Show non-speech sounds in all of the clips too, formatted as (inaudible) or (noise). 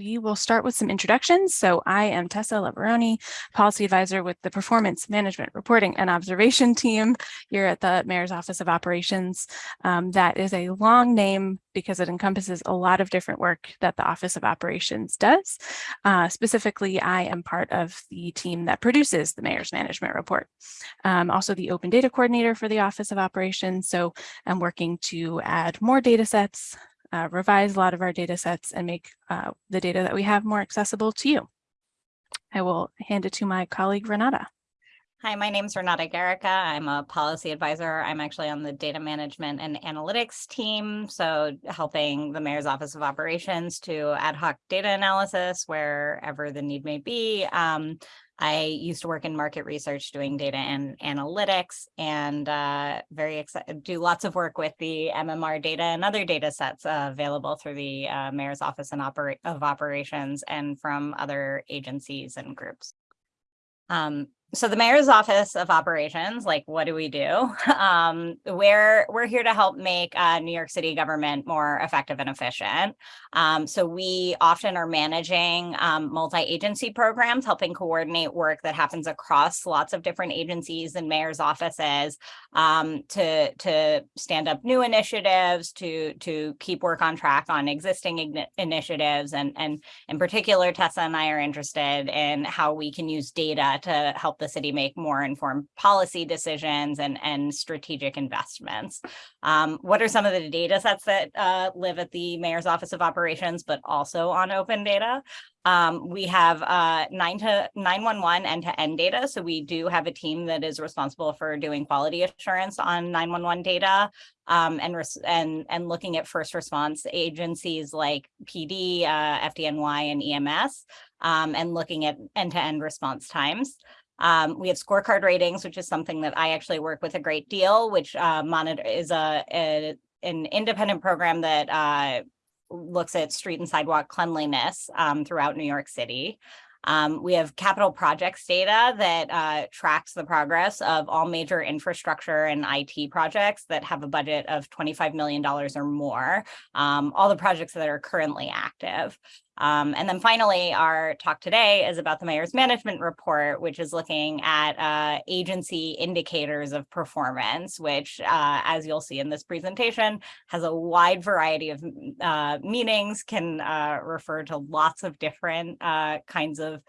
we will start with some introductions. So I am Tessa Labaroni, Policy Advisor with the Performance Management Reporting and Observation Team here at the Mayor's Office of Operations. Um, that is a long name because it encompasses a lot of different work that the Office of Operations does. Uh, specifically, I am part of the team that produces the Mayor's Management Report. I'm also the Open Data Coordinator for the Office of Operations, so I'm working to add more data sets, uh, revise a lot of our data sets and make uh, the data that we have more accessible to you. I will hand it to my colleague Renata. Hi, my name is Renata Garrica. I'm a policy advisor. I'm actually on the data management and analytics team. So helping the mayor's office of operations to ad hoc data analysis wherever the need may be. Um, I used to work in market research doing data and analytics and uh, very excited, do lots of work with the MMR data and other data sets uh, available through the uh, Mayor's Office and of Operations and from other agencies and groups. Um, so the mayor's office of operations like what do we do? (laughs) Um, we're we're here to help make uh, new york city government more effective and efficient. Um, so we often are managing um, multi-agency programs helping coordinate work that happens across lots of different agencies and mayor's offices um, to to stand up new initiatives to to keep work on track on existing initiatives and and in particular tessa and i are interested in how we can use data to help the city make more informed policy decisions and, and strategic investments. Um, what are some of the data sets that uh, live at the Mayor's Office of Operations, but also on open data? Um, we have uh, 9 to 911 end-to-end data. So we do have a team that is responsible for doing quality assurance on 911 data um, and, and, and looking at first response agencies like PD, uh, FDNY, and EMS, um, and looking at end-to-end -end response times. Um, we have scorecard ratings, which is something that I actually work with a great deal, which uh, monitor is a, a, an independent program that uh, looks at street and sidewalk cleanliness um, throughout New York City. Um, we have capital projects data that uh, tracks the progress of all major infrastructure and IT projects that have a budget of $25 million or more, um, all the projects that are currently active. Um, and then finally, our talk today is about the mayor's management report, which is looking at uh, agency indicators of performance, which, uh, as you'll see in this presentation, has a wide variety of uh, meanings, can uh, refer to lots of different uh, kinds of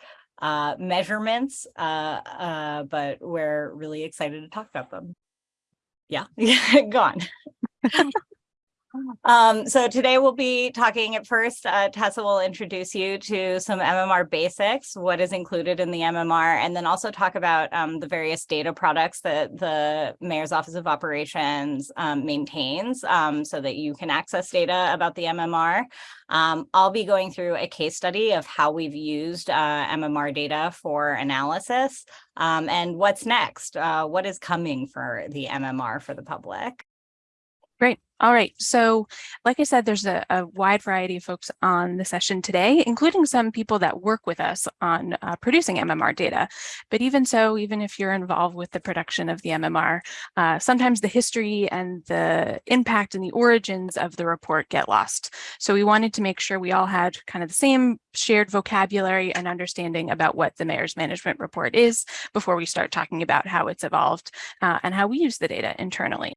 uh, measurements, but we're really excited to talk about them. Yeah, (laughs) go on. (laughs) Um, so today we'll be talking at first, uh, Tessa will introduce you to some MMR basics, what is included in the MMR, and then also talk about um, the various data products that the Mayor's Office of Operations um, maintains um, so that you can access data about the MMR. Um, I'll be going through a case study of how we've used uh, MMR data for analysis um, and what's next, uh, what is coming for the MMR for the public. All right. So like I said, there's a, a, wide variety of folks on the session today, including some people that work with us on uh, producing MMR data. But even so, even if you're involved with the production of the MMR, uh, sometimes the history and the impact and the origins of the report get lost. So we wanted to make sure we all had kind of the same shared vocabulary and understanding about what the mayor's management report is before we start talking about how it's evolved uh, and how we use the data internally.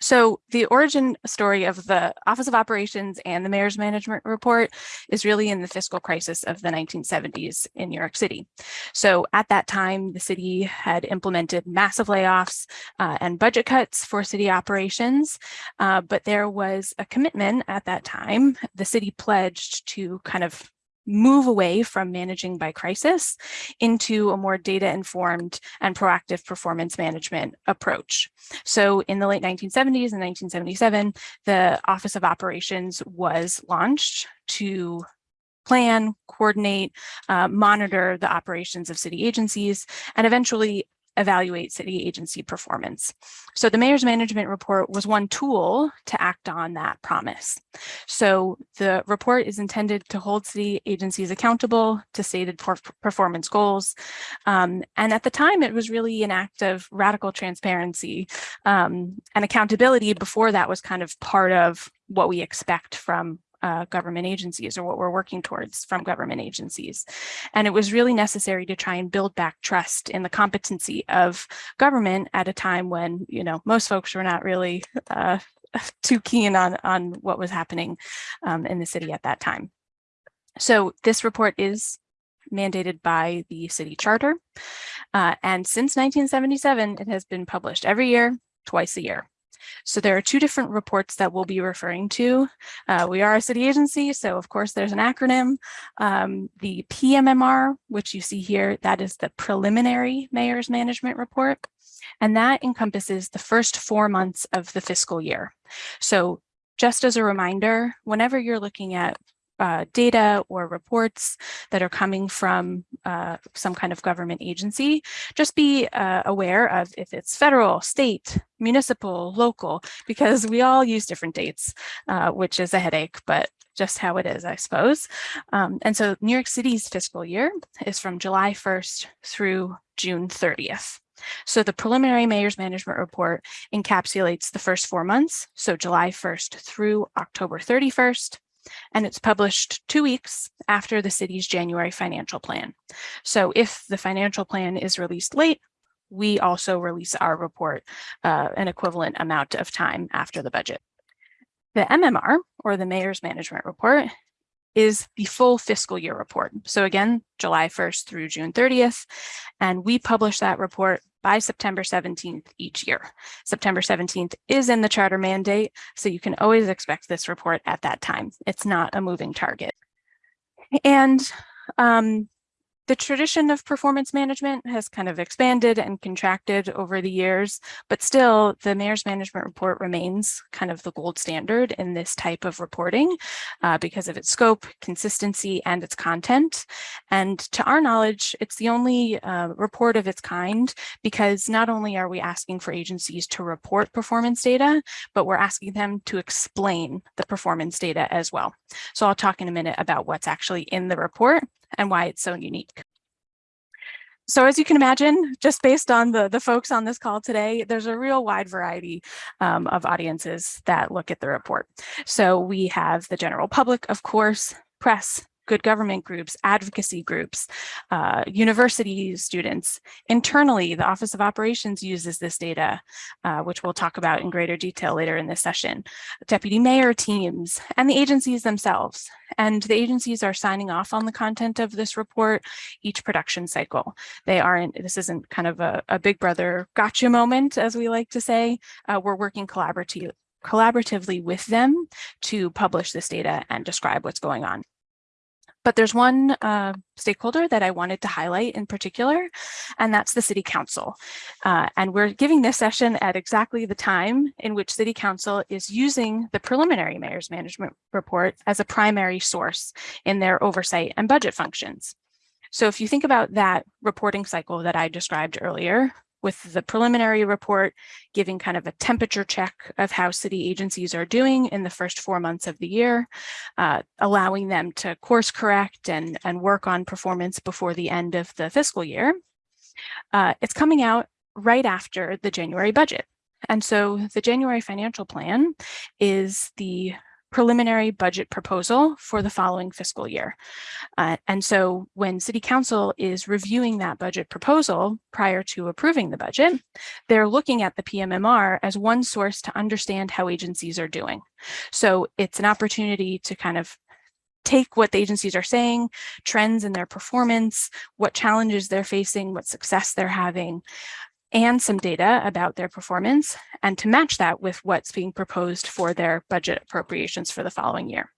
So the origin story of the Office of Operations and the Mayor's Management Report is really in the fiscal crisis of the 1970s in New York City. So at that time, the city had implemented massive layoffs uh, and budget cuts for city operations, uh, but there was a commitment at that time. The city pledged to kind of move away from managing by crisis into a more data informed and proactive performance management approach. So in the late 1970s and 1977, the Office of Operations was launched to plan, coordinate, uh, monitor the operations of city agencies, and eventually evaluate city agency performance. So the mayor's management report was one tool to act on that promise. So the report is intended to hold city agencies accountable to stated performance goals. Um, and at the time, it was really an act of radical transparency um, and accountability before that was kind of part of what we expect from uh, government agencies or what we're working towards from government agencies. And it was really necessary to try and build back trust in the competency of government at a time when, you know, most folks were not really uh, (laughs) too keen on, on what was happening um, in the city at that time. So this report is mandated by the city charter. Uh, and since 1977, it has been published every year, twice a year. So there are two different reports that we'll be referring to. Uh, we are a city agency, so of course there's an acronym. Um, the PMMR, which you see here, that is the preliminary mayor's management report. And that encompasses the first four months of the fiscal year. So just as a reminder, whenever you're looking at uh, data or reports that are coming from uh, some kind of government agency, just be uh, aware of if it's federal, state, municipal, local, because we all use different dates, uh, which is a headache, but just how it is, I suppose. Um, and so New York City's fiscal year is from July 1st through June 30th. So the preliminary mayor's management report encapsulates the first four months, so July 1st through October 31st, and it's published two weeks after the city's January financial plan. So if the financial plan is released late, we also release our report uh, an equivalent amount of time after the budget. The MMR, or the Mayor's Management Report, is the full fiscal year report. So again, July 1st through June 30th, and we publish that report by September 17th each year. September 17th is in the charter mandate, so you can always expect this report at that time. It's not a moving target. And um, the tradition of performance management has kind of expanded and contracted over the years, but still the mayor's management report remains kind of the gold standard in this type of reporting uh, because of its scope, consistency, and its content. And to our knowledge, it's the only uh, report of its kind because not only are we asking for agencies to report performance data, but we're asking them to explain the performance data as well. So I'll talk in a minute about what's actually in the report and why it's so unique. So as you can imagine, just based on the, the folks on this call today, there's a real wide variety um, of audiences that look at the report. So we have the general public, of course, press, good government groups, advocacy groups, uh, university students. Internally, the Office of Operations uses this data, uh, which we'll talk about in greater detail later in this session, deputy mayor teams, and the agencies themselves. And the agencies are signing off on the content of this report each production cycle. They aren't, this isn't kind of a, a big brother gotcha moment, as we like to say. Uh, we're working collaboratively collaboratively with them to publish this data and describe what's going on. But there's one uh, stakeholder that I wanted to highlight in particular, and that's the City Council. Uh, and we're giving this session at exactly the time in which City Council is using the preliminary Mayor's Management Report as a primary source in their oversight and budget functions. So if you think about that reporting cycle that I described earlier, with the preliminary report giving kind of a temperature check of how city agencies are doing in the first four months of the year, uh, allowing them to course correct and, and work on performance before the end of the fiscal year. Uh, it's coming out right after the January budget. And so the January financial plan is the preliminary budget proposal for the following fiscal year. Uh, and so when City Council is reviewing that budget proposal prior to approving the budget, they're looking at the PMMR as one source to understand how agencies are doing. So it's an opportunity to kind of take what the agencies are saying, trends in their performance, what challenges they're facing, what success they're having, and some data about their performance and to match that with what's being proposed for their budget appropriations for the following year.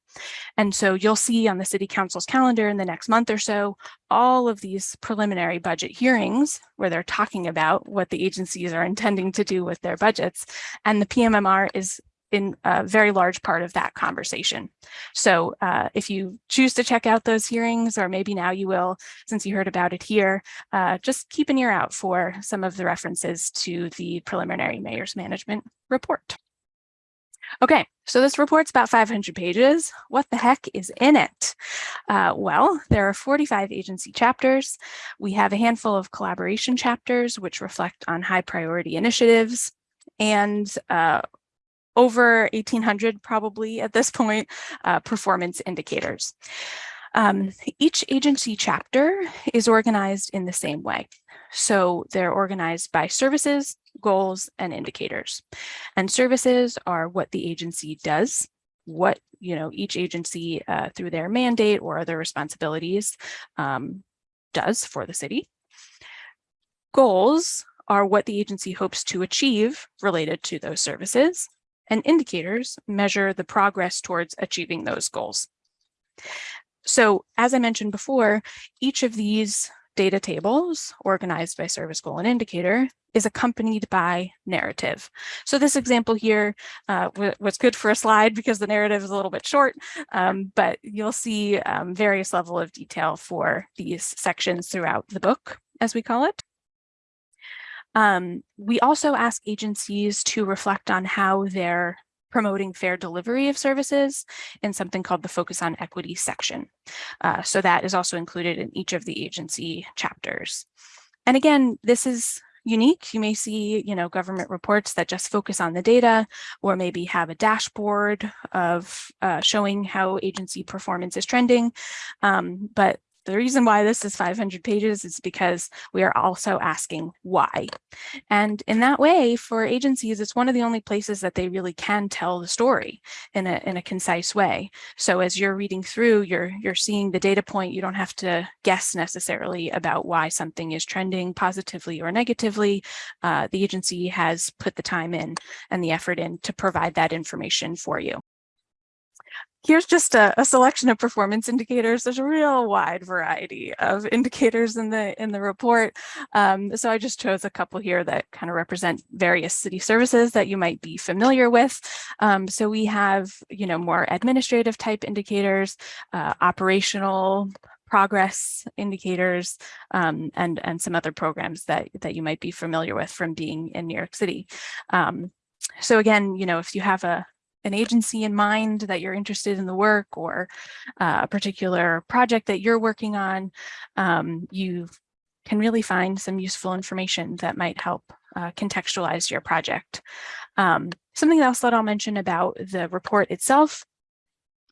And so you'll see on the city council's calendar in the next month or so, all of these preliminary budget hearings where they're talking about what the agencies are intending to do with their budgets. And the PMMR is in a very large part of that conversation. So uh, if you choose to check out those hearings, or maybe now you will, since you heard about it here, uh, just keep an ear out for some of the references to the preliminary mayor's management report. Okay, so this report's about 500 pages. What the heck is in it? Uh, well, there are 45 agency chapters. We have a handful of collaboration chapters, which reflect on high priority initiatives. And uh, over 1800 probably at this point, uh, performance indicators. Um, each agency chapter is organized in the same way. So they're organized by services, goals, and indicators. And services are what the agency does, what you know each agency uh, through their mandate or other responsibilities um, does for the city. Goals are what the agency hopes to achieve related to those services, and indicators measure the progress towards achieving those goals. So as I mentioned before, each of these data tables organized by service goal and indicator is accompanied by narrative. So this example here uh, was good for a slide because the narrative is a little bit short, um, but you'll see um, various level of detail for these sections throughout the book, as we call it. Um, we also ask agencies to reflect on how they're promoting fair delivery of services in something called the Focus on Equity section. Uh, so that is also included in each of the agency chapters. And again, this is unique. You may see, you know, government reports that just focus on the data or maybe have a dashboard of uh, showing how agency performance is trending. Um, but the reason why this is 500 pages is because we are also asking why. And in that way, for agencies, it's one of the only places that they really can tell the story in a, in a concise way. So as you're reading through, you're, you're seeing the data point, you don't have to guess necessarily about why something is trending positively or negatively. Uh, the agency has put the time in and the effort in to provide that information for you here's just a, a, selection of performance indicators. There's a real wide variety of indicators in the in the report. Um, so I just chose a couple here that kind of represent various city services that you might be familiar with. Um, so we have, you know, more administrative type indicators, uh, operational progress indicators um, and and some other programs that that you might be familiar with from being in New York City. Um, so again, you know, if you have a an agency in mind that you're interested in the work or uh, a particular project that you're working on, um, you can really find some useful information that might help uh, contextualize your project. Um, something else that I'll mention about the report itself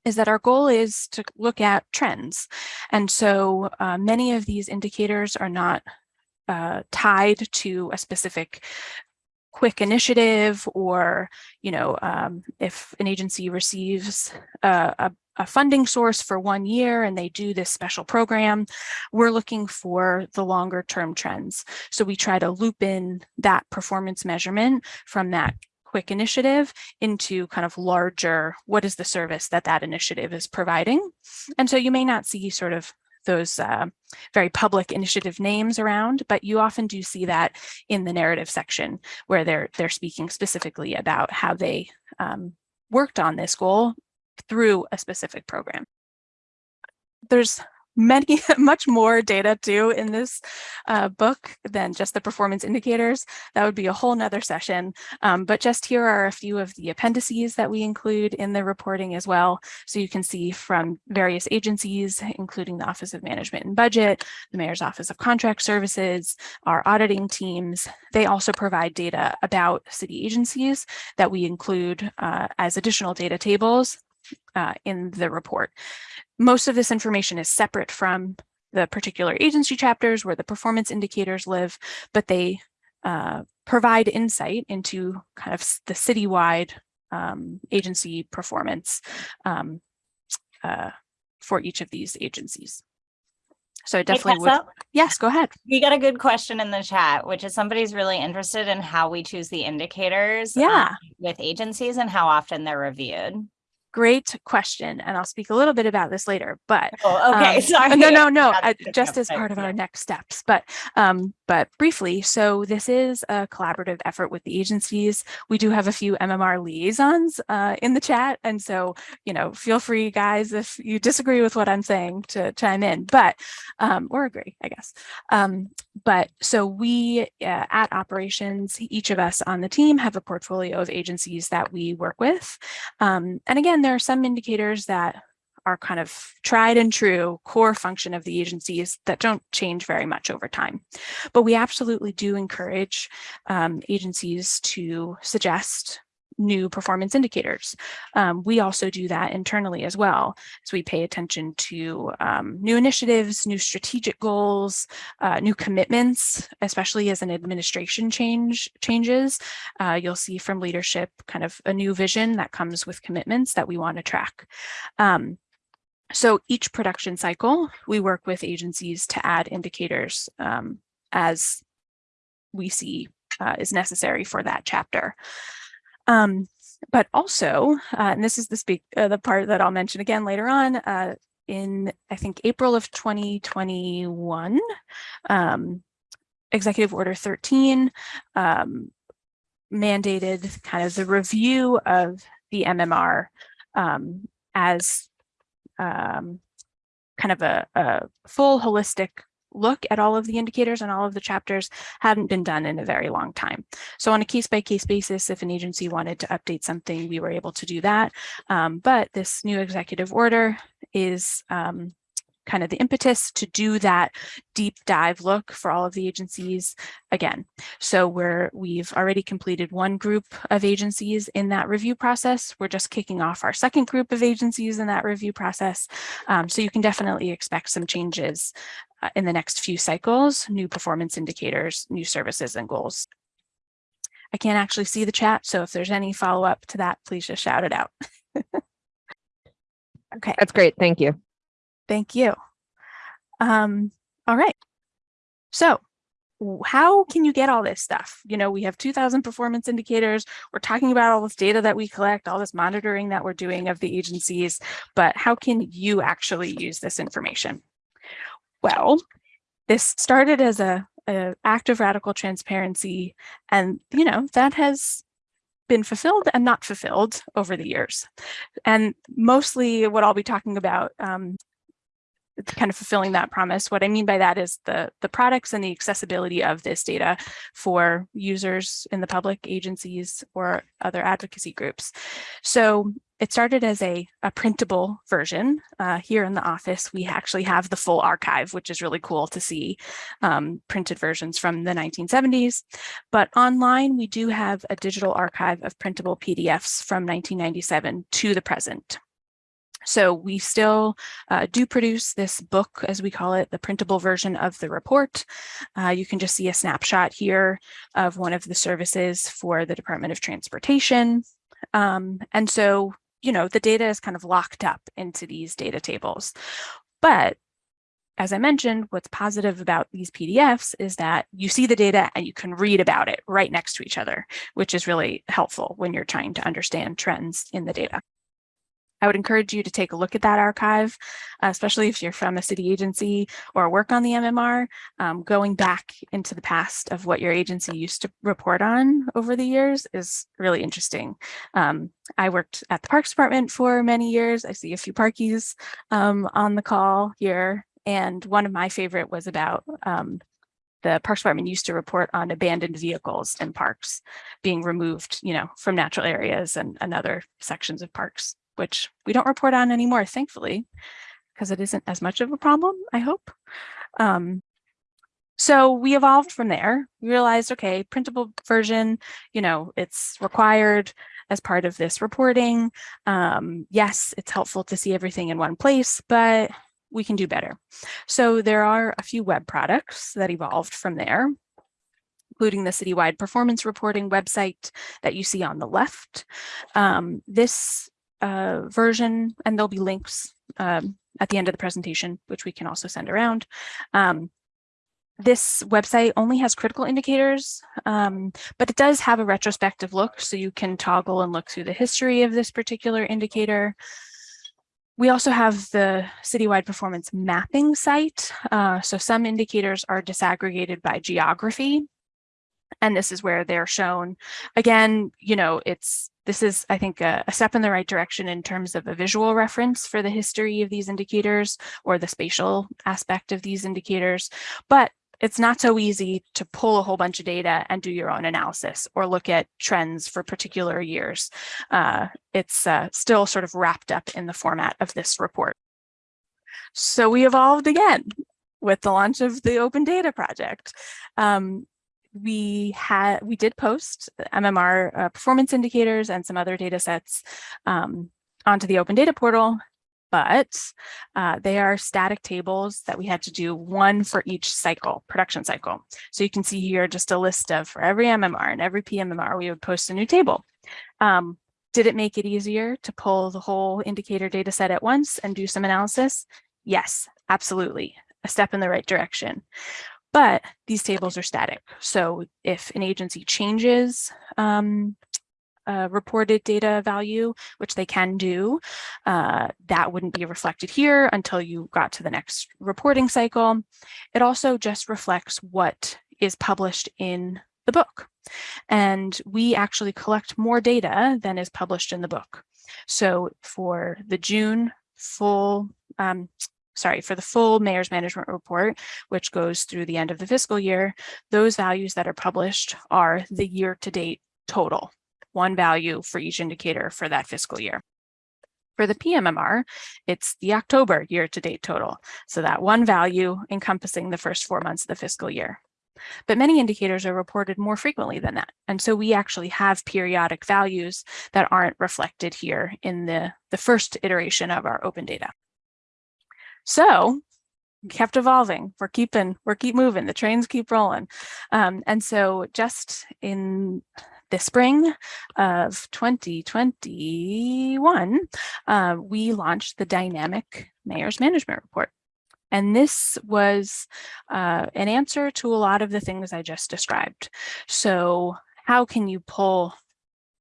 is that our goal is to look at trends. And so uh, many of these indicators are not uh, tied to a specific quick initiative or, you know, um, if an agency receives a, a, a, funding source for one year and they do this special program, we're looking for the longer term trends. So we try to loop in that performance measurement from that quick initiative into kind of larger, what is the service that that initiative is providing? And so you may not see sort of those uh, very public initiative names around, but you often do see that in the narrative section where they're they're speaking specifically about how they um, worked on this goal through a specific program. There's many, (laughs) much more data too in this uh, book than just the performance indicators. That would be a whole nother session. Um, but just here are a few of the appendices that we include in the reporting as well. So you can see from various agencies, including the Office of Management and Budget, the Mayor's Office of Contract Services, our auditing teams. They also provide data about city agencies that we include uh, as additional data tables uh, in the report. Most of this information is separate from the particular agency chapters where the performance indicators live, but they uh, provide insight into kind of the citywide um, agency performance um, uh, for each of these agencies. So I definitely would. Yes, go ahead. We got a good question in the chat, which is somebody's really interested in how we choose the indicators yeah. Um, with agencies and how often they're reviewed. Great question, and I'll speak a little bit about this later. But oh, okay, (laughs) um, sorry. No, no, no. Uh, just as part of our next steps, but um, but briefly. So this is a collaborative effort with the agencies. We do have a few MMR liaisons uh, in the chat, and so you know, feel free, guys, if you disagree with what I'm saying, to chime in. But um, or agree, I guess. Um, but so we uh, at operations, each of us on the team have a portfolio of agencies that we work with, um, and again there are some indicators that are kind of tried and true core function of the agencies that don't change very much over time. But we absolutely do encourage um, agencies to suggest new performance indicators. Um, we also do that internally as well. So we pay attention to um, new initiatives, new strategic goals, uh, new commitments, especially as an administration change changes. Uh, you'll see from leadership kind of a new vision that comes with commitments that we want to track. Um, so each production cycle, we work with agencies to add indicators um, as we see uh, is necessary for that chapter. Um, but also, uh, and this is the speak uh, the part that I'll mention again later on, uh, in I think April of 2021, um, Executive Order 13 um, mandated kind of the review of the MMR um, as um, kind of a, a full holistic look at all of the indicators and all of the chapters hadn't been done in a very long time. So on a case by case basis, if an agency wanted to update something, we were able to do that. Um, but this new executive order is um, kind of the impetus to do that deep dive look for all of the agencies again. So we're, we've already completed one group of agencies in that review process. We're just kicking off our second group of agencies in that review process. Um, so you can definitely expect some changes uh, in the next few cycles, new performance indicators, new services and goals. I can't actually see the chat, so if there's any follow up to that, please just shout it out. (laughs) okay. That's great. Thank you. Thank you. Um, all right. So how can you get all this stuff? You know, we have 2000 performance indicators. We're talking about all this data that we collect, all this monitoring that we're doing of the agencies, but how can you actually use this information? Well, this started as a, a act of radical transparency, and you know that has been fulfilled and not fulfilled over the years. And mostly what I'll be talking about um, kind of fulfilling that promise. What I mean by that is the, the products and the accessibility of this data for users in the public agencies or other advocacy groups. So it started as a, a printable version. Uh, here in the office, we actually have the full archive, which is really cool to see um, printed versions from the 1970s. But online, we do have a digital archive of printable PDFs from 1997 to the present. So we still uh, do produce this book, as we call it, the printable version of the report. Uh, you can just see a snapshot here of one of the services for the Department of Transportation. Um, and so, you know, the data is kind of locked up into these data tables. But as I mentioned, what's positive about these PDFs is that you see the data and you can read about it right next to each other, which is really helpful when you're trying to understand trends in the data. I would encourage you to take a look at that archive, especially if you're from a city agency or work on the MMR, um, going back into the past of what your agency used to report on over the years is really interesting. Um, I worked at the Parks Department for many years. I see a few parkies um, on the call here. And one of my favorite was about um, the Parks Department used to report on abandoned vehicles in parks being removed, you know, from natural areas and, and other sections of parks which we don't report on anymore, thankfully, because it isn't as much of a problem, I hope. Um, so we evolved from there. We realized, okay, printable version, you know, it's required as part of this reporting. Um, yes, it's helpful to see everything in one place, but we can do better. So there are a few web products that evolved from there including the citywide performance reporting website that you see on the left. Um, this uh, version, and there'll be links um, at the end of the presentation, which we can also send around. Um, this website only has critical indicators, um, but it does have a retrospective look, so you can toggle and look through the history of this particular indicator. We also have the citywide performance mapping site. Uh, so some indicators are disaggregated by geography. And this is where they're shown. Again, you know, it's this is, I think, a, a, step in the right direction in terms of a visual reference for the history of these indicators or the spatial aspect of these indicators. But it's not so easy to pull a whole bunch of data and do your own analysis or look at trends for particular years. Uh, it's uh, still sort of wrapped up in the format of this report. So we evolved again with the launch of the Open Data Project. Um, we had we did post MMR uh, performance indicators and some other data sets um, onto the open data portal, but uh, they are static tables that we had to do one for each cycle, production cycle. So you can see here just a list of for every MMR and every PMMR, we would post a new table. Um, did it make it easier to pull the whole indicator data set at once and do some analysis? Yes, absolutely. A step in the right direction. But these tables are static. So if an agency changes um, reported data value, which they can do, uh, that wouldn't be reflected here until you got to the next reporting cycle. It also just reflects what is published in the book. And we actually collect more data than is published in the book. So for the June full, um, sorry, for the full mayor's management report, which goes through the end of the fiscal year, those values that are published are the year to date total, one value for each indicator for that fiscal year. For the PMMR, it's the October year to date total. So that one value encompassing the first four months of the fiscal year. But many indicators are reported more frequently than that. And so we actually have periodic values that aren't reflected here in the, the first iteration of our open data. So kept evolving. We're keeping, we're keep moving. The trains keep rolling. Um, and so just in the spring of 2021, uh, we launched the dynamic mayor's management report. And this was uh, an answer to a lot of the things I just described. So how can you pull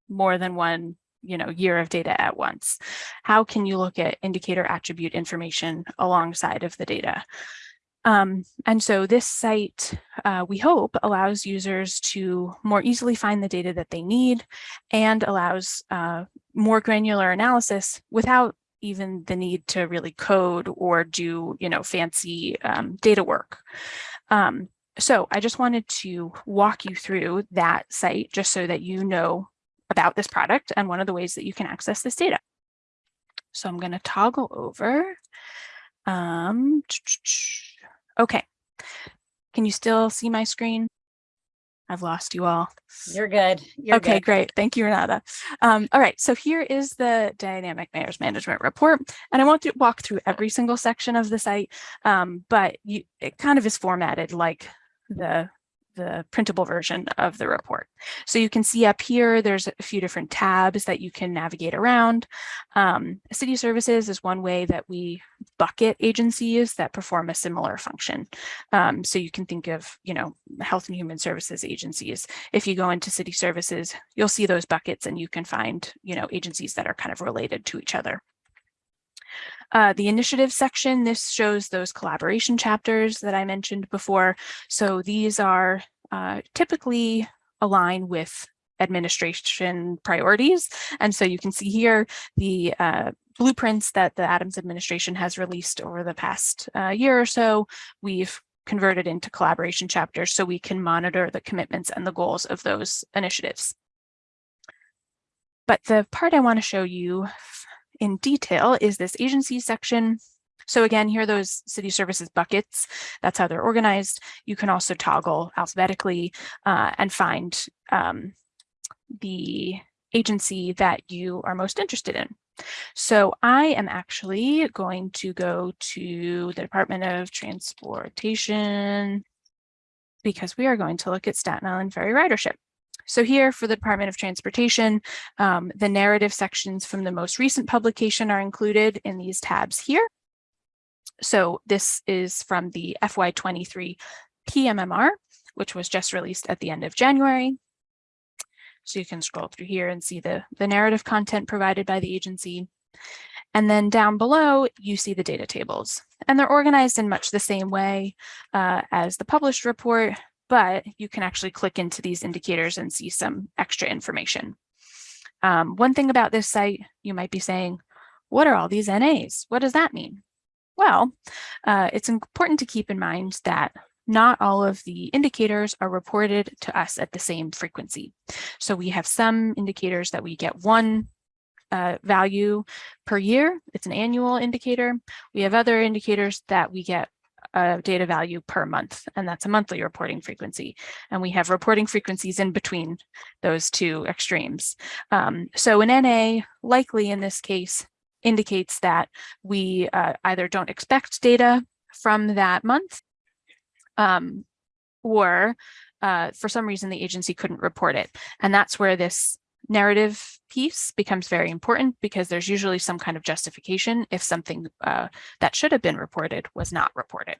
more than one you know, year of data at once? How can you look at indicator attribute information alongside of the data? Um, and so this site, uh, we hope, allows users to more easily find the data that they need and allows uh, more granular analysis without even the need to really code or do, you know, fancy um, data work. Um, so I just wanted to walk you through that site just so that you know about this product and one of the ways that you can access this data. So I'm going to toggle over. Um, okay. Can you still see my screen? I've lost you all. You're good. You're okay, good. great. Thank you, Renata. Um, all right, so here is the Dynamic Mayor's Management Report. And I won't do, walk through every single section of the site, um, but you, it kind of is formatted like the the printable version of the report. So you can see up here, there's a few different tabs that you can navigate around. Um, city services is one way that we bucket agencies that perform a similar function. Um, so you can think of, you know, health and human services agencies. If you go into city services, you'll see those buckets and you can find, you know, agencies that are kind of related to each other. Uh, the initiative section, this shows those collaboration chapters that I mentioned before. So these are uh, typically align with administration priorities. And so you can see here the uh, blueprints that the Adams administration has released over the past uh, year or so. We've converted into collaboration chapters so we can monitor the commitments and the goals of those initiatives. But the part I want to show you in detail is this agency section. So again, here are those city services buckets. That's how they're organized. You can also toggle alphabetically uh, and find um, the agency that you are most interested in. So I am actually going to go to the Department of Transportation because we are going to look at Staten Island Ferry ridership. So here for the Department of Transportation, um, the narrative sections from the most recent publication are included in these tabs here. So this is from the FY23 PMMR, which was just released at the end of January. So you can scroll through here and see the, the narrative content provided by the agency. And then down below, you see the data tables. And they're organized in much the same way uh, as the published report, but you can actually click into these indicators and see some extra information. Um, one thing about this site, you might be saying, what are all these NAs? What does that mean? Well, uh, it's important to keep in mind that not all of the indicators are reported to us at the same frequency. So we have some indicators that we get one uh, value per year. It's an annual indicator. We have other indicators that we get data value per month, and that's a monthly reporting frequency. And we have reporting frequencies in between those two extremes. Um, so an NA likely in this case indicates that we uh, either don't expect data from that month um, or uh, for some reason the agency couldn't report it. And that's where this narrative piece becomes very important because there's usually some kind of justification if something uh, that should have been reported was not reported.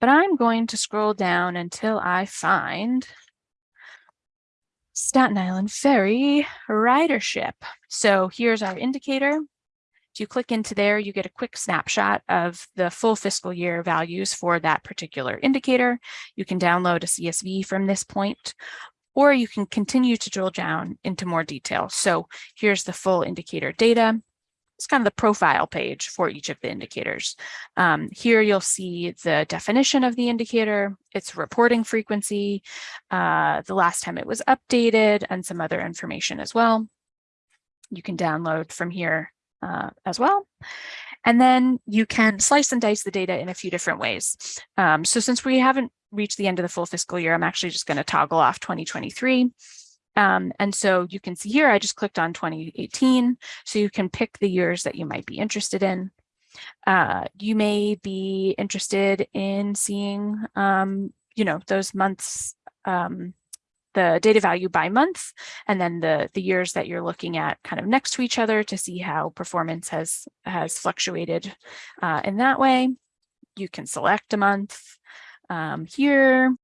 But I'm going to scroll down until I find Staten Island Ferry ridership. So here's our indicator. If you click into there, you get a quick snapshot of the full fiscal year values for that particular indicator. You can download a CSV from this point, or you can continue to drill down into more detail. So here's the full indicator data. It's kind of the profile page for each of the indicators. Um, here you'll see the definition of the indicator, its reporting frequency, uh, the last time it was updated, and some other information as well. You can download from here uh, as well. And then you can slice and dice the data in a few different ways. Um, so since we haven't reached the end of the full fiscal year, I'm actually just going to toggle off 2023. Um, and so you can see here, I just clicked on 2018. So you can pick the years that you might be interested in. Uh, you may be interested in seeing, um, you know, those months um, the data value by month and then the the years that you're looking at kind of next to each other to see how performance has has fluctuated uh, in that way. You can select a month um, here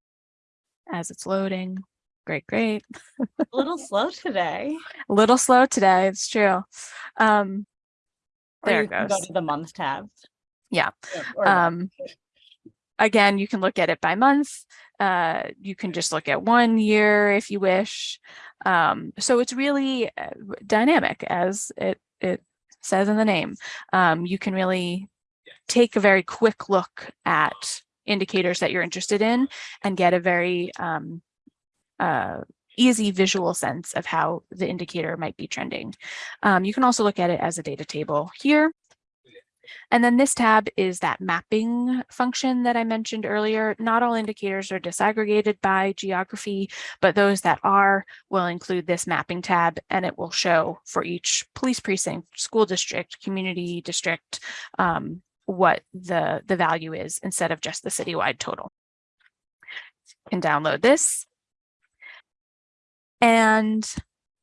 as it's loading. Great, great. a little (laughs) slow today. A little slow today, it's true. Um, there it goes. Go to the month tab. Yeah. Or um, again, you can look at it by month. Uh, you can just look at one year if you wish. Um, so it's really uh, dynamic as it, it says in the name. Um, you can really take a very quick look at indicators that you're interested in and get a very um, uh, easy visual sense of how the indicator might be trending. Um, you can also look at it as a data table here. And then this tab is that mapping function that I mentioned earlier. Not all indicators are disaggregated by geography, but those that are will include this mapping tab and it will show for each police precinct, school district, community district, um, what the, the value is instead of just the citywide total. You can download this. And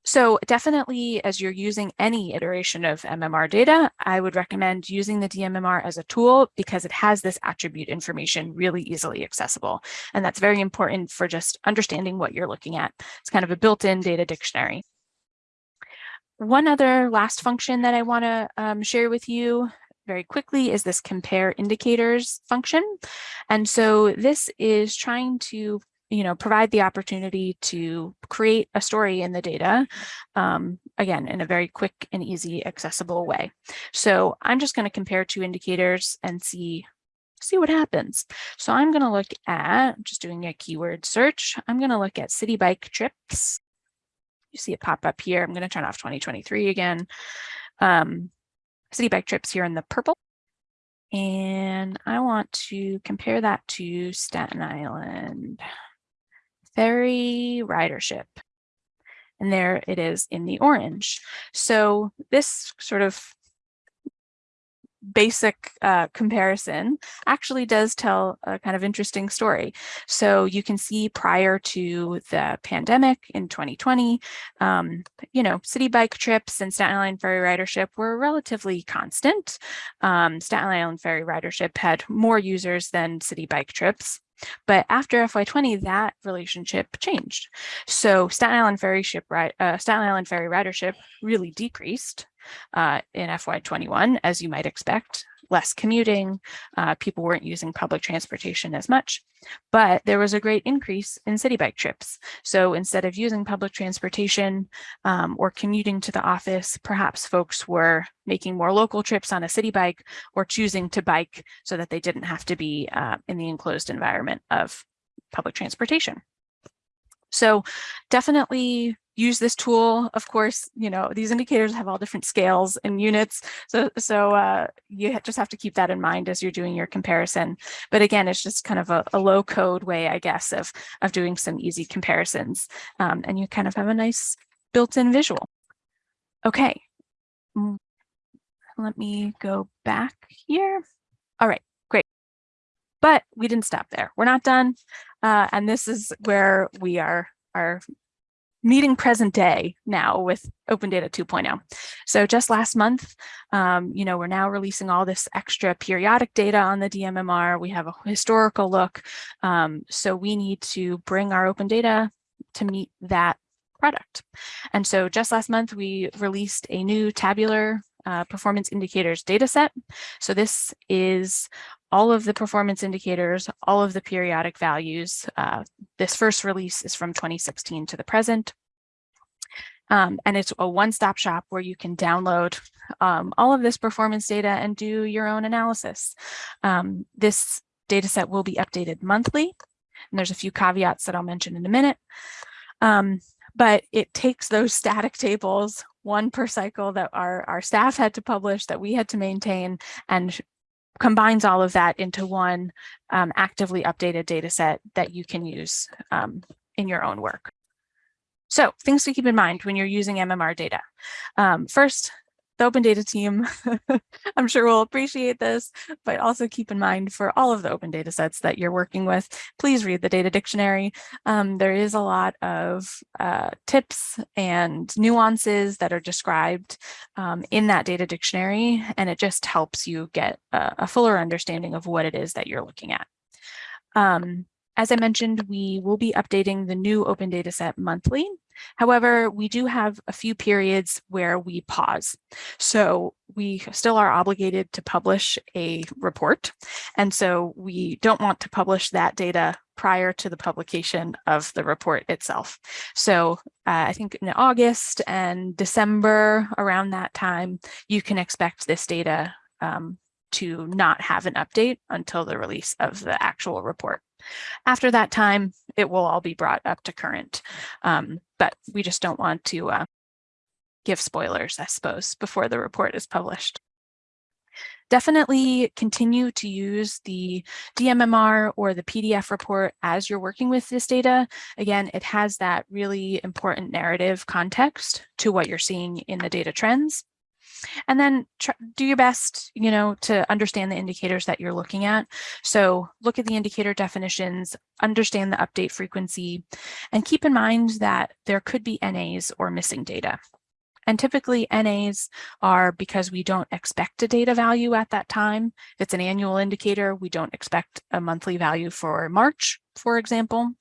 so definitely as you're using any iteration of MMR data, I would recommend using the DMMR as a tool because it has this attribute information really easily accessible. And that's very important for just understanding what you're looking at. It's kind of a built-in data dictionary. One other last function that I want to um, share with you very quickly is this compare indicators function. And so this is trying to you know, provide the opportunity to create a story in the data, um, again, in a very quick and easy accessible way. So I'm just going to compare two indicators and see see what happens. So I'm going to look at, just doing a keyword search, I'm going to look at Citi Bike trips. You see it pop up here. I'm going to turn off 2023 again. Um, Citi Bike trips here in the purple. And I want to compare that to Staten Island ferry ridership. And there it is in the orange. So this sort of basic uh, comparison actually does tell a kind of interesting story. So you can see prior to the pandemic in 2020, um, you know, Citi Bike trips and Staten Island ferry ridership were relatively constant. Um, Staten Island ferry ridership had more users than Citi Bike trips. But after FY20, that relationship changed. So Staten Island ferry ship uh, Staten Island ferry ridership really decreased uh, in FY21, as you might expect, less commuting, uh, people weren't using public transportation as much, but there was a great increase in Citi Bike trips. So instead of using public transportation um, or commuting to the office, perhaps folks were making more local trips on a Citi Bike or choosing to bike so that they didn't have to be uh, in the enclosed environment of public transportation. So definitely use this tool. Of course, you know, these indicators have all different scales and units. So, so uh, you just have to keep that in mind as you're doing your comparison. But again, it's just kind of a, a low code way, I guess, of, of doing some easy comparisons. Um, and you kind of have a nice built-in visual. Okay. Mm, let me go back here. All right. But we didn't stop there. We're not done. Uh, and this is where we are, are meeting present day now with Open Data 2.0. So just last month, um, you know, we're now releasing all this extra periodic data on the DMMR. We have a historical look. Um, so we need to bring our open data to meet that product. And so just last month, we released a new tabular uh, performance indicators data set. So this is all of the performance indicators, all of the periodic values. Uh, this first release is from 2016 to the present. Um, and it's a one-stop shop where you can download um, all of this performance data and do your own analysis. Um, this data set will be updated monthly. And there's a few caveats that I'll mention in a minute. Um, but it takes those (laughs) static tables, one per cycle that our, our staff had to publish, that we had to maintain, and combines all of that into one um, actively updated data set that you can use um, in your own work. So things to keep in mind when you're using MMR data. Um, first, the open data team, (laughs) I'm sure will appreciate this, but also keep in mind for all of the open data sets that you're working with, please read the data dictionary. Um, there is a lot of uh, tips and nuances that are described um, in that data dictionary, and it just helps you get a, a, fuller understanding of what it is that you're looking at. Um, as I mentioned, we will be updating the new open data set monthly. However, we do have a few periods where we pause. So we still are obligated to publish a report. And so we don't want to publish that data prior to the publication of the report itself. So uh, I think in August and December, around that time, you can expect this data um, to not have an update until the release of the actual report. After that time, it will all be brought up to current, um, but we just don't want to uh, give spoilers, I suppose, before the report is published. Definitely continue to use the DMMR or the PDF report as you're working with this data. Again, it has that really important narrative context to what you're seeing in the data trends. And then do your best, you know, to understand the indicators that you're looking at. So look at the indicator definitions, understand the update frequency, and keep in mind that there could be NAs or missing data. And typically NAs are because we don't expect a data value at that time. If it's an annual indicator, we don't expect a monthly value for March, for example.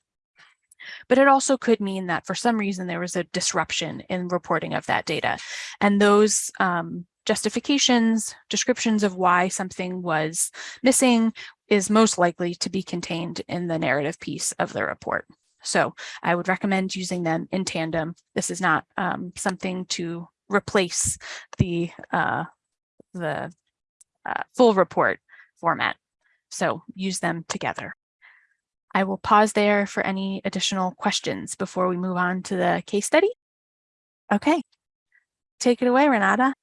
But it also could mean that for some reason there was a disruption in reporting of that data. And those um, justifications, descriptions of why something was missing is most likely to be contained in the narrative piece of the report. So I would recommend using them in tandem. This is not um, something to replace the, uh, the uh, full report format. So use them together. I will pause there for any additional questions before we move on to the case study. Okay, take it away, Renata.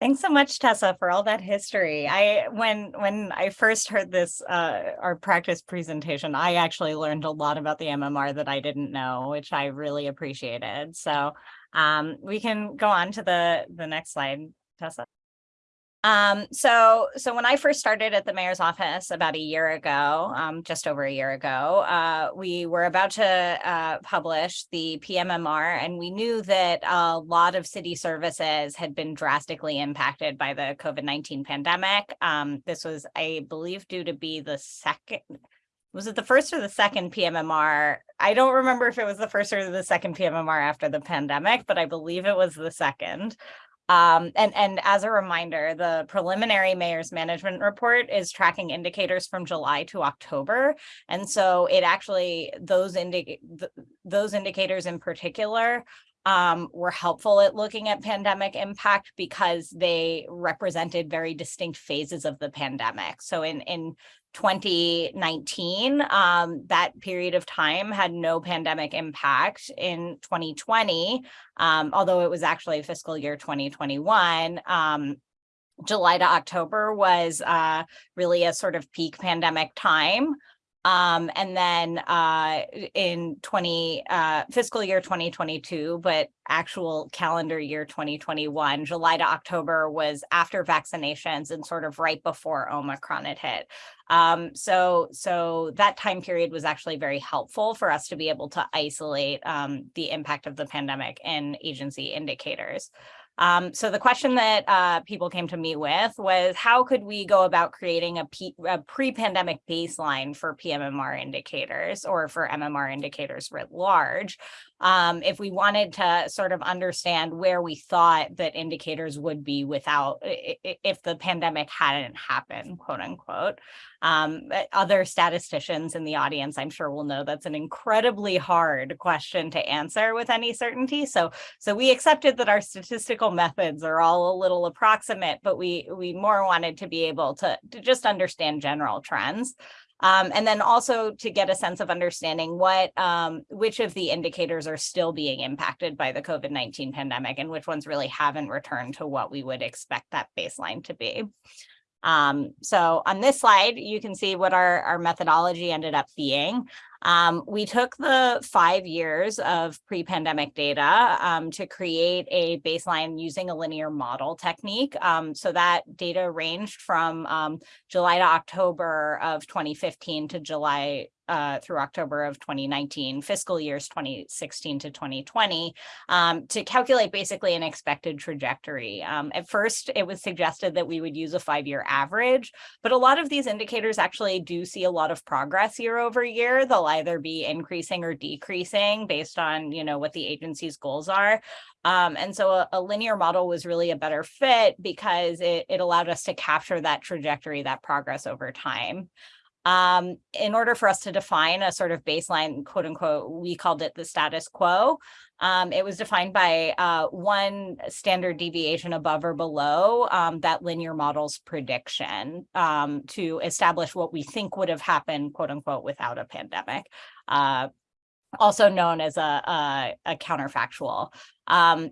Thanks so much, Tessa, for all that history. I when when I first heard this uh, our practice presentation, I actually learned a lot about the MMR that I didn't know, which I really appreciated. So um, we can go on to the the next slide, Tessa. Um, so, so when I first started at the mayor's office about a year ago, um, just over a year ago, uh, we were about to uh, publish the PMMR, and we knew that a lot of city services had been drastically impacted by the COVID-19 pandemic. Um, this was, I believe, due to be the second, was it the first or the second PMMR? I don't remember if it was the first or the second PMMR after the pandemic, but I believe it was the second. Um, and, and as a reminder, the preliminary mayor's management report is tracking indicators from July to October. And so it actually, those, indi th those indicators in particular um, were helpful at looking at pandemic impact because they represented very distinct phases of the pandemic. So in, in 2019, um, that period of time had no pandemic impact. In 2020, um, although it was actually fiscal year 2021, um, July to October was uh, really a sort of peak pandemic time. Um, and then uh, in 20 uh, fiscal year 2022, but actual calendar year 2021, July to October was after vaccinations and sort of right before Omicron had hit. Um, so, so that time period was actually very helpful for us to be able to isolate um, the impact of the pandemic in agency indicators. Um, so the question that uh, people came to me with was how could we go about creating a, a pre-pandemic baseline for PMMR indicators or for MMR indicators writ large um, if we wanted to sort of understand where we thought that indicators would be without if the pandemic hadn't happened, quote unquote. Um, other statisticians in the audience, I'm sure will know that's an incredibly hard question to answer with any certainty. So, so we accepted that our statistical methods are all a little approximate, but we we more wanted to be able to, to just understand general trends. Um, and then also to get a sense of understanding what um, which of the indicators are still being impacted by the COVID-19 pandemic and which ones really haven't returned to what we would expect that baseline to be. Um, so on this slide, you can see what our, our methodology ended up being. Um, we took the five years of pre-pandemic data um, to create a baseline using a linear model technique. Um, so that data ranged from um, July to October of 2015 to July uh, through October of 2019, fiscal years 2016 to 2020, um, to calculate basically an expected trajectory. Um, at first, it was suggested that we would use a five-year average, but a lot of these indicators actually do see a lot of progress year over year. They'll either be increasing or decreasing based on, you know, what the agency's goals are. Um, and so a, a, linear model was really a better fit because it, it allowed us to capture that trajectory, that progress over time. Um, in order for us to define a sort of baseline, quote unquote, we called it the status quo. Um, it was defined by uh, one standard deviation above or below um, that linear model's prediction um, to establish what we think would have happened, quote unquote, without a pandemic. Uh, also known as a, a, a counterfactual. Um,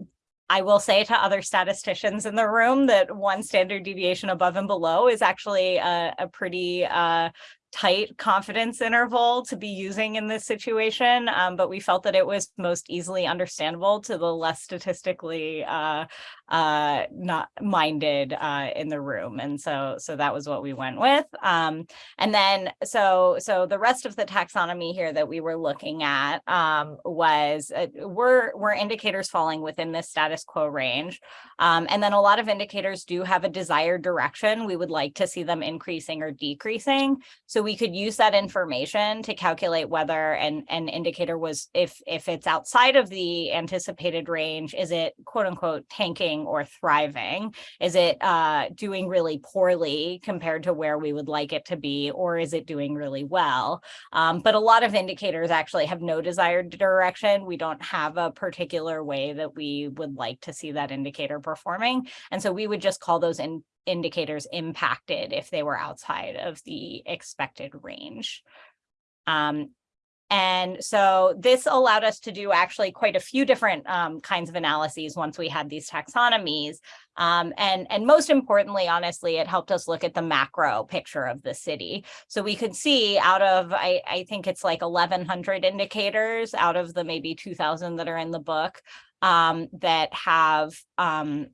I will say to other statisticians in the room that one standard deviation above and below is actually a, a pretty uh, tight confidence interval to be using in this situation, um, but we felt that it was most easily understandable to the less statistically uh, uh, not minded uh, in the room. And so, so that was what we went with. Um, and then, so, so the rest of the taxonomy here that we were looking at um, was, uh, were, were indicators falling within this status quo range. Um, and then a lot of indicators do have a desired direction. We would like to see them increasing or decreasing. So we could use that information to calculate whether an, an indicator was, if, if it's outside of the anticipated range, is it quote unquote tanking or thriving? Is it uh, doing really poorly compared to where we would like it to be, or is it doing really well? Um, but a lot of indicators actually have no desired direction. We don't have a particular way that we would like to see that indicator performing. And so we would just call those in indicators impacted if they were outside of the expected range. Um, and so this allowed us to do actually quite a few different um, kinds of analyses once we had these taxonomies. Um, and, and most importantly, honestly, it helped us look at the macro picture of the city. So we could see out of, I, I think it's like 1100 indicators out of the maybe 2000 that are in the book um, that have um,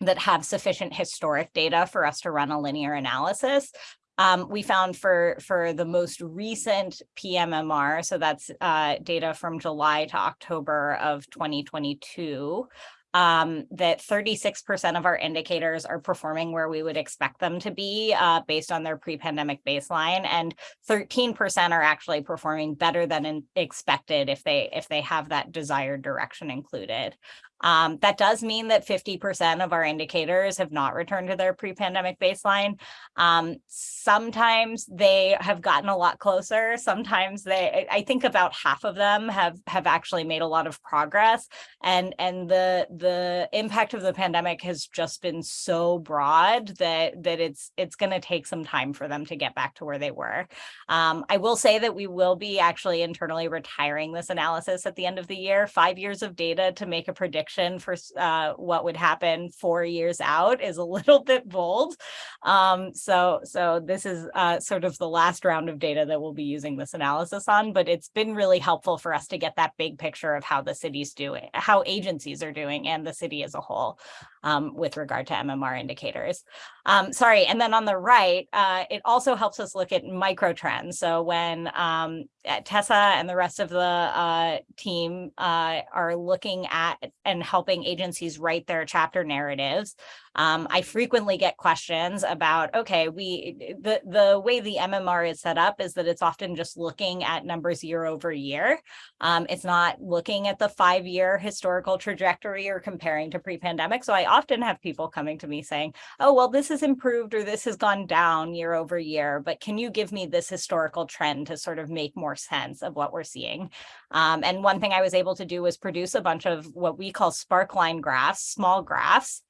that have sufficient historic data for us to run a linear analysis. Um, we found for, for the most recent PMMR, so that's uh, data from July to October of 2022, um, that 36% of our indicators are performing where we would expect them to be uh, based on their pre-pandemic baseline, and 13% are actually performing better than expected if they if they have that desired direction included. Um, that does mean that 50% of our indicators have not returned to their pre-pandemic baseline. Um, sometimes they have gotten a lot closer. Sometimes they, I think about half of them have have actually made a lot of progress. And and the the impact of the pandemic has just been so broad that that it's it's going to take some time for them to get back to where they were. Um, I will say that we will be actually internally retiring this analysis at the end of the year. Five years of data to make a prediction prediction for uh, what would happen four years out is a (laughs) little bit bold. Um, so, so this is uh, sort of the last round of data that we'll be using this analysis on, but it's been really helpful for us to get that big picture of how the city's doing, how agencies are doing and the city as a whole um, with regard to MMR indicators. Um, sorry, and then on the right, uh, it also helps us look at micro trends. So when um, Tessa and the rest of the uh, team uh, are looking at and helping agencies write their chapter narratives, um, I frequently get questions about, okay, we the, the way the MMR is set up is that it's often just looking at numbers year over year. Um, it's not looking at the five year historical trajectory or comparing to pre-pandemic. So I often have people coming to me saying, oh, well, this has improved or this has gone down year over year, but can you give me this historical trend to sort of make more sense of what we're seeing? Um, and one thing I was able to do was produce a bunch of what we call sparkline graphs, small graphs,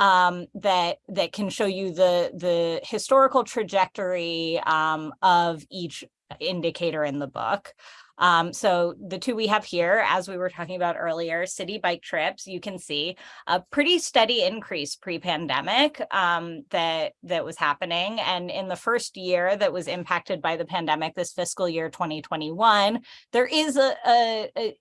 um, that that can show you the the historical trajectory um, of each indicator in the book. Um, so the two we have here, as we were talking about earlier, Citi Bike trips, you can see a pretty steady increase pre-pandemic um, that, that was happening. And in the first year that was impacted by the pandemic, this fiscal year 2021, there is a, a, a,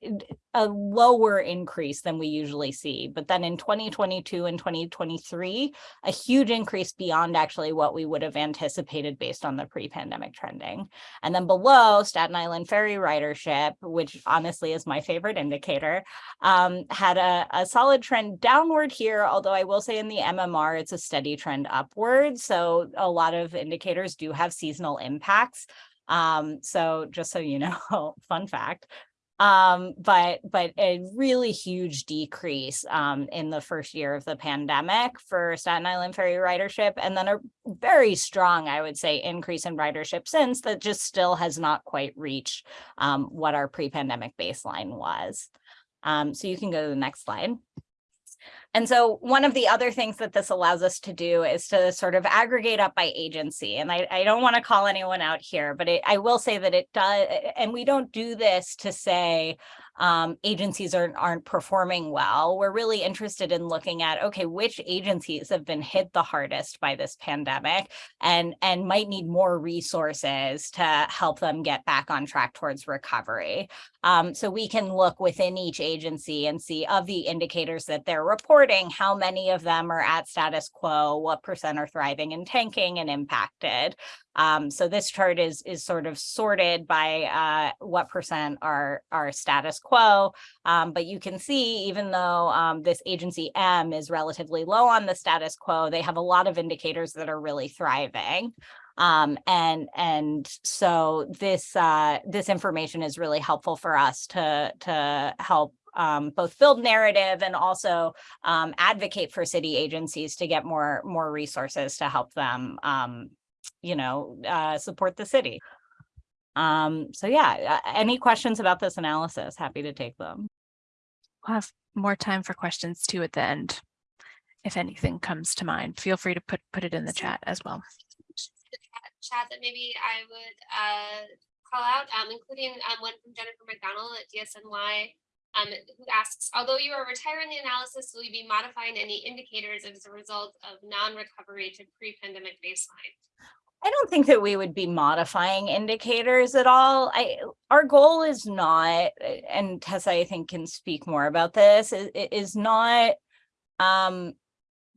a lower increase than we usually see. But then in 2022 and 2023, a huge increase beyond actually what we would have anticipated based on the pre-pandemic trending. And then below Staten Island ferry riders ridership, which honestly is my favorite indicator, um, had a, a solid trend downward here, although I will say in the MMR, it's a steady trend upward. So a lot of indicators do have seasonal impacts. Um, so just so you know, (laughs) fun fact, um, but but a really huge decrease um, in the first year of the pandemic for Staten Island ferry ridership, and then a very strong, I would say, increase in ridership since that just still has not quite reached um, what our pre-pandemic baseline was. Um, so you can go to the next slide. And so one of the other things that this allows us to do is to sort of aggregate up by agency. And I, I don't want to call anyone out here, but it, I will say that it does, and we don't do this to say, um, agencies aren't, aren't performing well. We're really interested in looking at, okay, which agencies have been hit the hardest by this pandemic and, and might need more resources to help them get back on track towards recovery. Um, so we can look within each agency and see of the indicators that they're reporting, how many of them are at status quo, what percent are thriving and tanking and impacted. Um, so this chart is is sort of sorted by uh, what percent are, are status quo. Um, but you can see, even though um, this agency M is relatively low on the status quo, they have a lot of indicators that are really thriving. Um, and and so this uh, this information is really helpful for us to to help um, both build narrative and also um, advocate for city agencies to get more more resources to help them um, you know, uh, support the city. Um, so yeah, uh, any questions about this analysis? Happy to take them. We'll have more time for questions too at the end. If anything comes to mind, feel free to put put it in the chat as well. Chat that maybe I would uh, call out, um, including um, one from Jennifer McDonald at DSNY, um, who asks, although you are retiring the analysis, will you be modifying any indicators as a result of non-recovery to pre-pandemic baseline? I don't think that we would be modifying indicators at all. I our goal is not, and Tessa I think can speak more about this, is, is not um,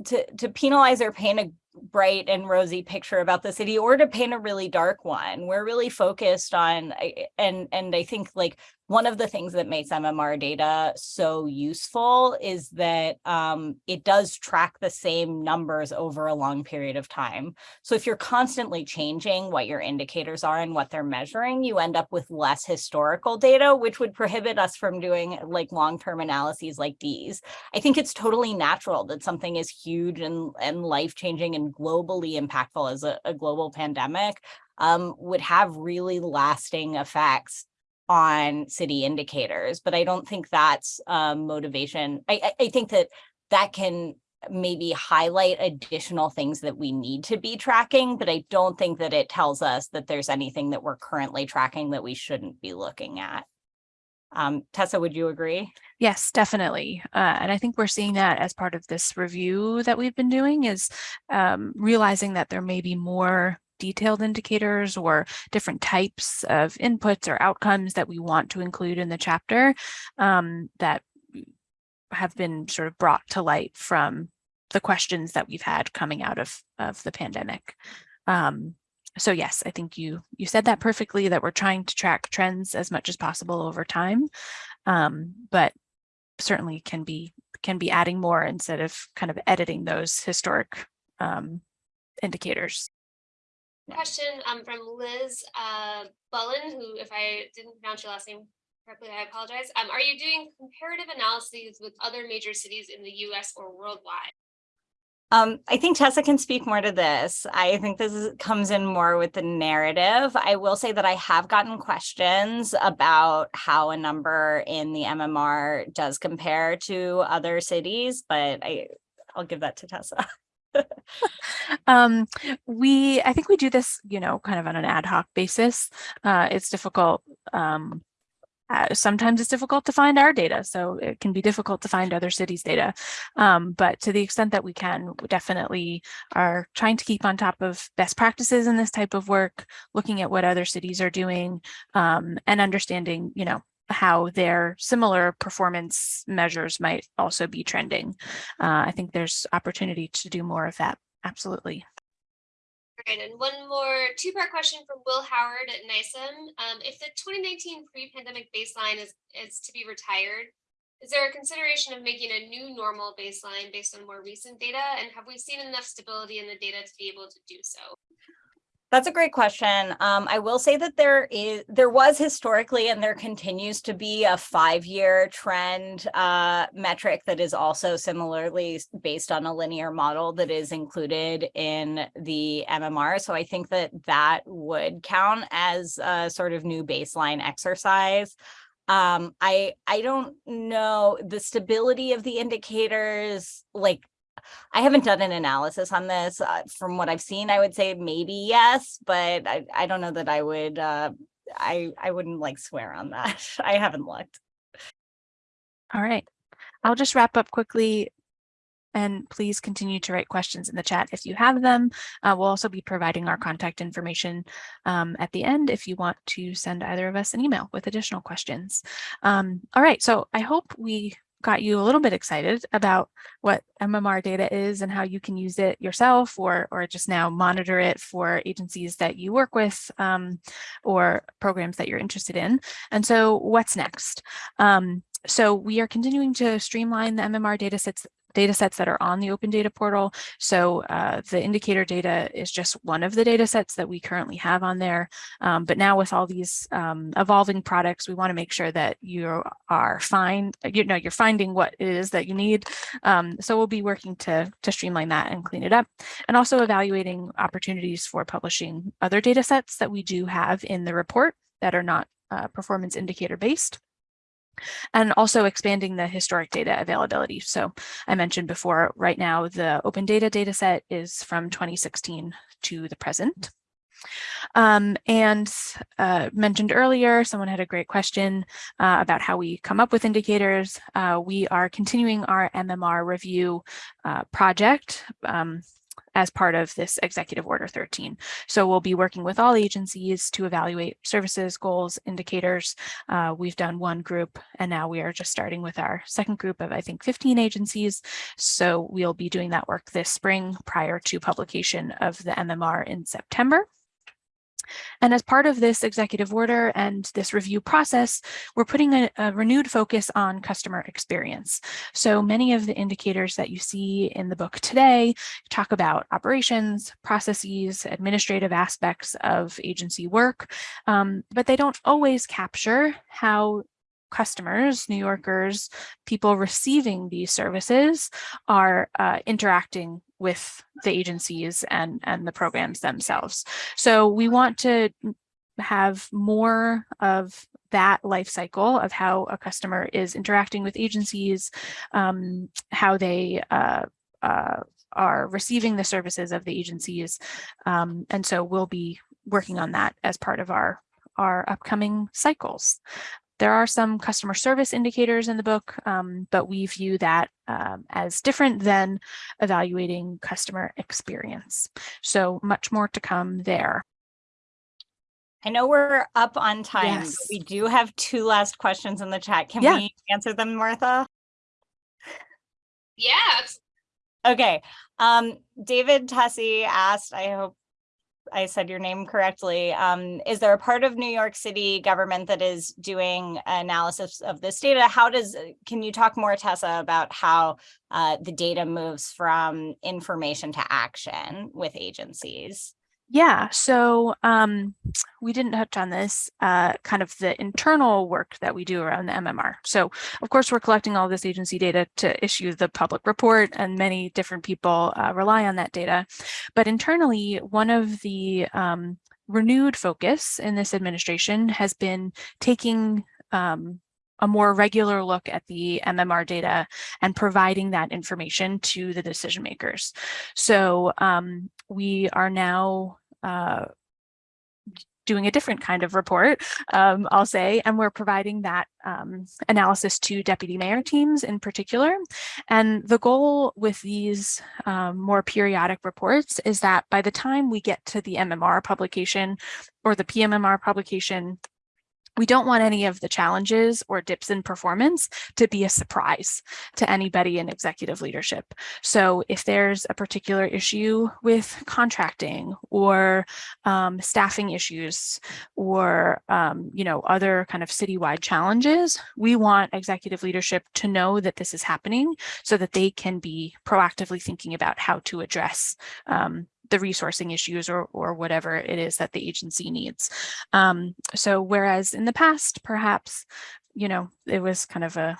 to to penalize or paint a bright and rosy picture about the city or to paint a really dark one. We're really focused on and and I think like one of the things that makes MMR data so useful is that um, it does track the same numbers over a long period of time. So if you're constantly changing what your indicators are and what they're measuring, you end up with less historical data, which would prohibit us from doing like long-term analyses like these. I think it's totally natural that something as huge and, and life-changing and globally impactful as a, a global pandemic um, would have really lasting effects on city indicators, but I don't think that's um, motivation. I, I, I think that that can maybe highlight additional things that we need to be tracking, but I don't think that it tells us that there's anything that we're currently tracking that we shouldn't be looking at. Um, Tessa, would you agree? Yes, definitely. Uh, and I think we're seeing that as part of this review that we've been doing is um, realizing that there may be more detailed indicators or different types of inputs or outcomes that we want to include in the chapter um, that have been sort of brought to light from the questions that we've had coming out of, of the pandemic. Um, so yes, I think you you said that perfectly that we're trying to track trends as much as possible over time, um, but certainly can be can be adding more instead of kind of editing those historic um, indicators. Question um, from Liz uh, Bullen, who, if I didn't pronounce your last name correctly, I apologize. Um, are you doing comparative analyses with other major cities in the US or worldwide? Um, I think Tessa can speak more to this. I think this is, comes in more with the narrative. I will say that I have gotten questions about how a number in the MMR does compare to other cities, but I, I'll give that to Tessa. (laughs) (laughs) um, we, I think we do this, you know, kind of on an ad hoc basis. Uh, it's difficult. Um, uh, sometimes it's difficult to find our data, so it can be difficult to find other cities' data. Um, but to the extent that we can, we definitely are trying to keep on top of best practices in this type of work, looking at what other cities are doing, um, and understanding, you know, how their similar performance measures might also be trending. Uh, I think there's opportunity to do more of that. Absolutely. Great, and one more two-part question from Will Howard at NISM. Um, if the 2019 pre-pandemic baseline is, is to be retired, is there a consideration of making a new normal baseline based on more recent data? And have we seen enough stability in the data to be able to do so? That's a great question. Um, I will say that there is, there was historically, and there continues to be a five-year trend uh, metric that is also similarly based on a linear model that is included in the MMR. So I think that that would count as a sort of new baseline exercise. Um, I I don't know the stability of the indicators, like I haven't done an analysis on this. Uh, from what I've seen, I would say maybe yes, but I, I don't know that I would, uh, I, I wouldn't like swear on that. (laughs) I haven't looked. All right. I'll just wrap up quickly and please continue to write questions in the chat if you have them. Uh, we'll also be providing our contact information um, at the end if you want to send either of us an email with additional questions. Um, all right, so I hope we got you a little bit excited about what MMR data is and how you can use it yourself or, or just now monitor it for agencies that you work with um, or programs that you're interested in. And so what's next? Um, so we are continuing to streamline the MMR data sets data sets that are on the open data portal. So uh, the indicator data is just one of the data sets that we currently have on there. Um, but now with all these um, evolving products, we want to make sure that you are fine, you know, you're finding what it is that you need. Um, so we'll be working to, to streamline that and clean it up and also evaluating opportunities for publishing other data sets that we do have in the report that are not uh, performance indicator based and also expanding the historic data availability. So I mentioned before, right now, the open data data set is from 2016 to the present. Um, and uh, mentioned earlier, someone had a great question uh, about how we come up with indicators. Uh, we are continuing our MMR review uh, project. Um, as part of this Executive Order 13. So we'll be working with all agencies to evaluate services, goals, indicators. Uh, we've done one group and now we are just starting with our second group of, I think, 15 agencies. So we'll be doing that work this spring prior to publication of the MMR in September. And as part of this executive order and this review process, we're putting a, a, renewed focus on customer experience. So many of the indicators that you see in the book today talk about operations, processes, administrative aspects of agency work, um, but they don't always capture how customers, New Yorkers, people receiving these services are uh, interacting with the agencies and, and the programs themselves. So we want to have more of that life cycle of how a customer is interacting with agencies, um, how they uh, uh, are receiving the services of the agencies. Um, and so we'll be working on that as part of our, our upcoming cycles. There are some customer service indicators in the book, um, but we view that um, as different than evaluating customer experience. So much more to come there. I know we're up on time. Yes. We do have two last questions in the chat. Can Yeah. we answer them, Martha? Yeah, Okay. Um, David Tussie asked, I hope I said your name correctly. Um, is there a part of New York City government that is doing analysis of this data? How does, can you talk more, Tessa, about how uh, the data moves from information to action with agencies? Yeah, so um, we didn't touch on this, uh, kind of the internal work that we do around the MMR. So of course, we're collecting all this agency data to issue the public report and many different people uh, rely on that data. But internally, one of the um, renewed focus in this administration has been taking um, a more regular look at the MMR data and providing that information to the decision makers. So um, we are now uh, doing a different kind of report, um, I'll say, and we're providing that um, analysis to deputy mayor teams in particular. And the goal with these um, more periodic reports is that by the time we get to the MMR publication or the PMMR publication, we don't want any of the challenges or dips in performance to be a surprise to anybody in executive leadership. So if there's a particular issue with contracting or um, staffing issues or, um, you know, other kind of citywide challenges, we want executive leadership to know that this is happening so that they can be proactively thinking about how to address um, the resourcing issues or, or whatever it is that the agency needs. Um, so whereas in the past, perhaps, you know, it was kind of a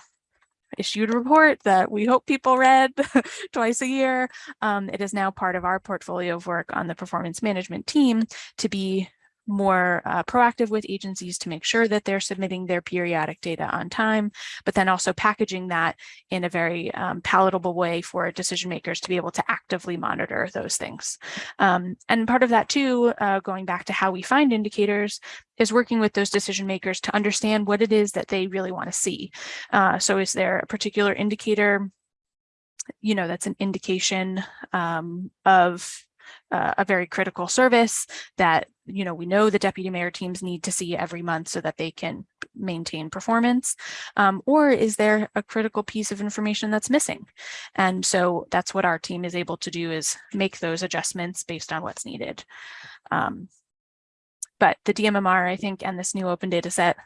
issued report that we hope people read (laughs) twice a year. Um, it is now part of our portfolio of work on the performance management team to be more uh, proactive with agencies to make sure that they're submitting their periodic data on time, but then also packaging that in a very um, palatable way for decision makers to be able to actively monitor those things. Um, and part of that too, uh, going back to how we find indicators, is working with those decision makers to understand what it is that they really want to see. Uh, so is there a particular indicator you know, that's an indication um, of uh, a very critical service that, you know, we know the deputy mayor teams need to see every month so that they can maintain performance? Um, or is there a critical piece of information that's missing? And so that's what our team is able to do is make those adjustments based on what's needed. Um, but the DMMR, I think, and this new open data set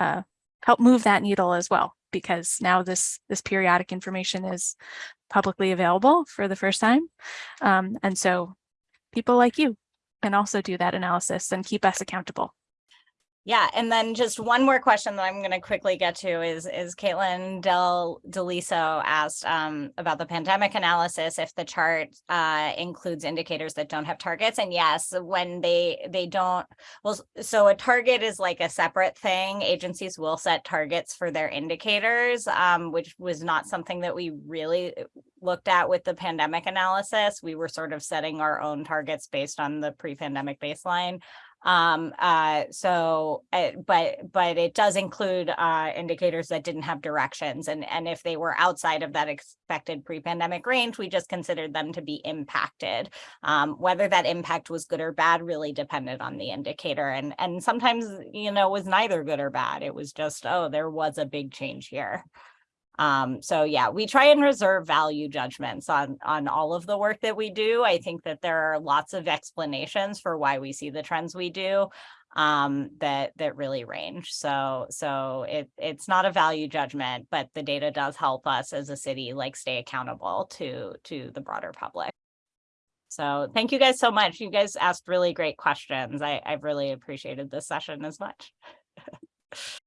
uh, help move that needle as well, because now this, this periodic information is publicly available for the first time. Um, and so people like you can also do that analysis and keep us accountable. Yeah, and then just one more question that I'm going to quickly get to is is Caitlin Del Deliso asked um, about the pandemic analysis if the chart uh, includes indicators that don't have targets, and yes, when they they don't. Well, so a target is like a separate thing. Agencies will set targets for their indicators, um, which was not something that we really looked at with the pandemic analysis. We were sort of setting our own targets based on the pre-pandemic baseline. Um, uh, so, uh, but, but it does include, uh, indicators that didn't have directions. And, and if they were outside of that expected pre-pandemic range, we just considered them to be impacted. Um, whether that impact was good or bad really depended on the indicator. And, and sometimes, you know, was neither good or bad. It was just, oh, there was a big change here. Um, so yeah, we try and reserve value judgments on on all of the work that we do. I think that there are lots of explanations for why we see the trends we do um, that that really range. So so it it's not a value judgment, but the data does help us as a city like stay accountable to to the broader public. So thank you guys so much. You guys asked really great questions. I, I've really appreciated this session as much. (laughs)